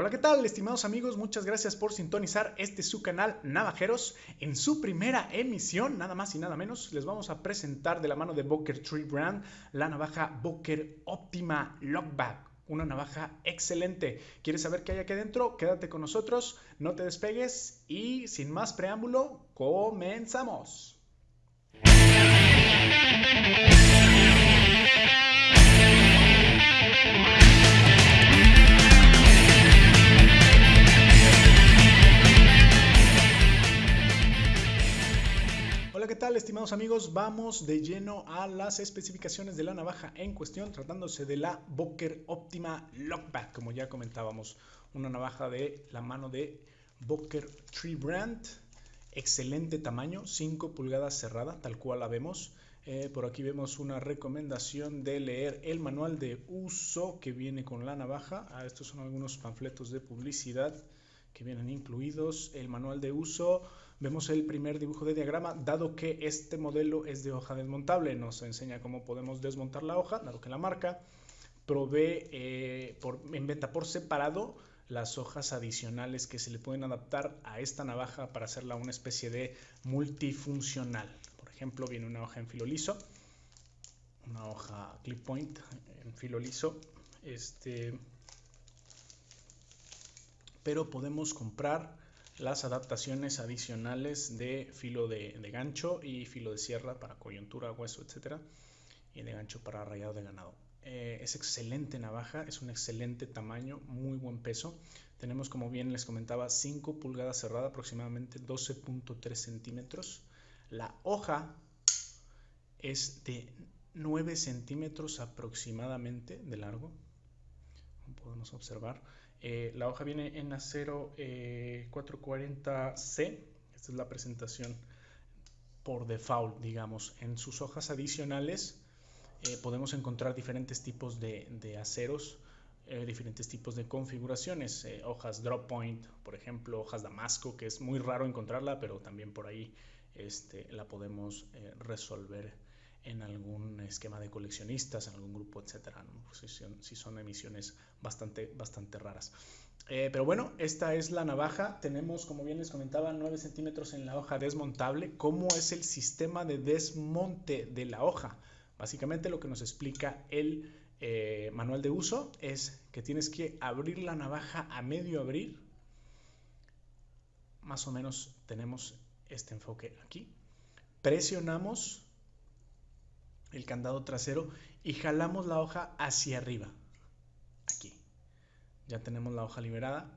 Hola, ¿qué tal, estimados amigos? Muchas gracias por sintonizar este su canal Navajeros. En su primera emisión, nada más y nada menos, les vamos a presentar de la mano de Boker Tree Brand la navaja Boker Optima Lockback. Una navaja excelente. ¿Quieres saber qué hay aquí adentro? Quédate con nosotros, no te despegues y sin más preámbulo, comenzamos. Estimados amigos? Vamos de lleno a las especificaciones de la navaja en cuestión, tratándose de la Boker Optima Lockback, como ya comentábamos, una navaja de la mano de Boker Tree Brand, excelente tamaño, 5 pulgadas cerrada, tal cual la vemos. Eh, por aquí vemos una recomendación de leer el manual de uso que viene con la navaja. Ah, estos son algunos panfletos de publicidad que vienen incluidos. El manual de uso Vemos el primer dibujo de diagrama, dado que este modelo es de hoja desmontable, nos enseña cómo podemos desmontar la hoja, dado que la marca provee eh, por, en venta por separado las hojas adicionales que se le pueden adaptar a esta navaja para hacerla una especie de multifuncional. Por ejemplo, viene una hoja en filo liso, una hoja clip point en filo liso, este, pero podemos comprar las adaptaciones adicionales de filo de, gancho y filo de sierra para coyuntura, hueso, etcétera, y de gancho para rayado de ganado. Eh, es excelente navaja, es un excelente tamaño, muy buen peso. Tenemos, como bien les comentaba, 5 pulgadas cerrada, aproximadamente 12.3 centímetros. La hoja es de 9 centímetros aproximadamente de largo, como podemos observar. Eh, la hoja viene en acero 440C. Eh, Esta es la presentación por default, digamos. En sus hojas adicionales eh, podemos encontrar diferentes tipos de, aceros, diferentes tipos de configuraciones. hojas drop point, por ejemplo, hojas damasco, que es muy raro encontrarla, pero también por ahí este, la podemos resolver en algún esquema de coleccionistas, en algún grupo, etcétera, pues si, son, emisiones bastante, bastante raras. Eh, pero bueno, esta es la navaja. Tenemos, como bien les comentaba, 9 centímetros en la hoja desmontable. ¿Cómo es el sistema de desmonte de la hoja? Básicamente lo que nos explica el eh, manual de uso es que tienes que abrir la navaja a medio abrir. Más o menos tenemos este enfoque aquí. Presionamos el candado trasero y jalamos la hoja hacia arriba. Aquí. Ya tenemos la hoja liberada.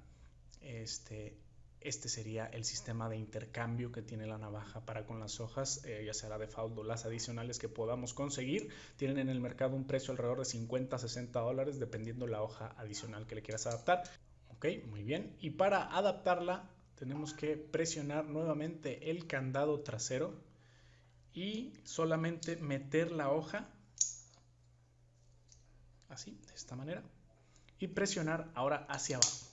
Este, este sería el sistema de intercambio que tiene la navaja para con las hojas, eh, ya sea la default o las adicionales que podamos conseguir. Tienen en el mercado un precio alrededor de 50 a 60 dólares dependiendo la hoja adicional que le quieras adaptar. Ok, muy bien. Y para adaptarla tenemos que presionar nuevamente el candado trasero y solamente meter la hoja así, de esta manera y presionar ahora hacia abajo.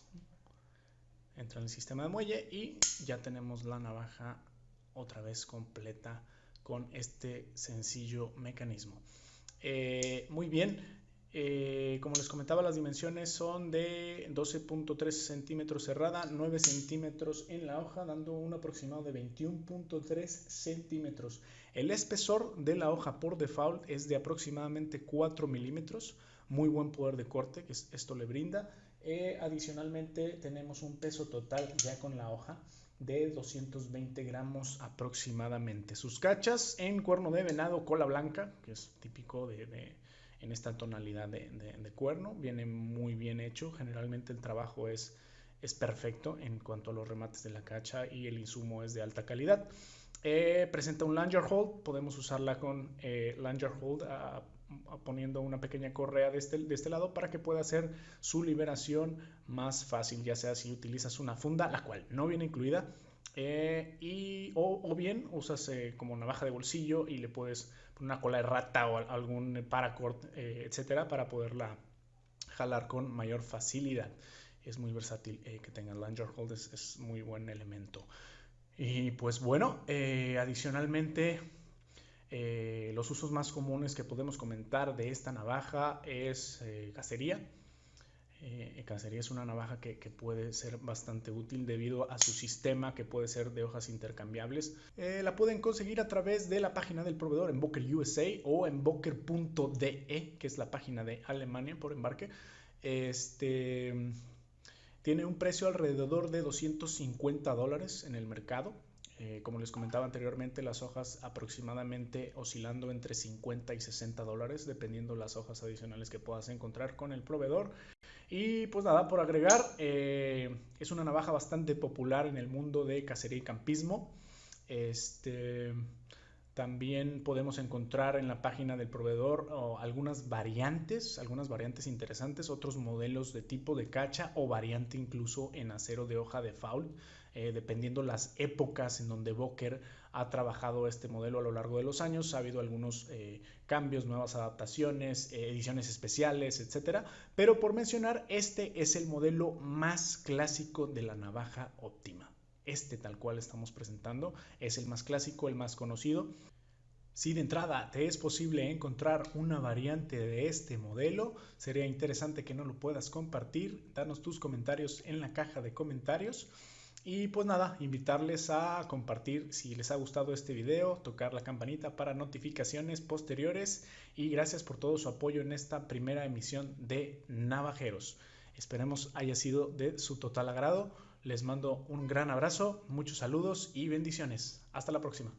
Entra en el sistema de muelle y ya tenemos la navaja otra vez completa con este sencillo mecanismo. Eh, muy bien, eh, como les comentaba, las dimensiones son de 12.3 centímetros cerrada, 9 centímetros en la hoja, dando un aproximado de 21.3 centímetros. El espesor de la hoja por default es de aproximadamente 4 milímetros, muy buen poder de corte que esto le brinda. Eh, adicionalmente tenemos un peso total ya con la hoja de 220 gramos aproximadamente. Sus cachas en cuerno de venado cola blanca, que es típico de en esta tonalidad de, cuerno. Viene muy bien hecho. Generalmente el trabajo es, es perfecto en cuanto a los remates de la cacha y el insumo es de alta calidad. Eh, presenta un langer hold. Podemos usarla con eh, langer hold poniendo una pequeña correa de este, de este lado para que pueda hacer su liberación más fácil, ya sea si utilizas una funda, la cual no viene incluida, eh, y, o, bien usas como navaja de bolsillo y le puedes una cola de rata o algún paracord, eh, etcétera, para poderla jalar con mayor facilidad. Es muy versátil eh, que tenga langer hold, es, muy buen elemento. Y pues bueno, eh, adicionalmente, los usos más comunes que podemos comentar de esta navaja es cacería. Eh, es una navaja que, puede ser bastante útil debido a su sistema que puede ser de hojas intercambiables. Eh, la pueden conseguir a través de la página del proveedor en Boker USA o en boker.de, que es la página de Alemania por embarque. Este tiene un precio alrededor de 250 dólares en el mercado. Eh, como les comentaba anteriormente, las hojas aproximadamente oscilando entre 50 y 60 dólares, dependiendo las hojas adicionales que puedas encontrar con el proveedor. Y pues nada, por agregar, eh, es una navaja bastante popular en el mundo de cacería y campismo. Este, también podemos encontrar en la página del proveedor algunas variantes, algunas variantes interesantes, otros modelos de tipo de cacha o variante incluso en acero de hoja de faul. Eh, dependiendo las épocas en donde Boker ha trabajado este modelo a lo largo de los años. Ha habido algunos eh, cambios, nuevas adaptaciones, eh, ediciones especiales, etcétera. Pero por mencionar, este es el modelo más clásico de la navaja óptima. Este tal cual estamos presentando es el más clásico, el más conocido. Si de entrada te es posible encontrar una variante de este modelo, sería interesante que no lo puedas compartir. Danos tus comentarios en la caja de comentarios. Y pues nada, invitarles a compartir si les ha gustado este video, tocar la campanita para notificaciones posteriores y gracias por todo su apoyo en esta primera emisión de Navajeros. Esperemos haya sido de su total agrado. Les mando un gran abrazo, muchos saludos y bendiciones. Hasta la próxima.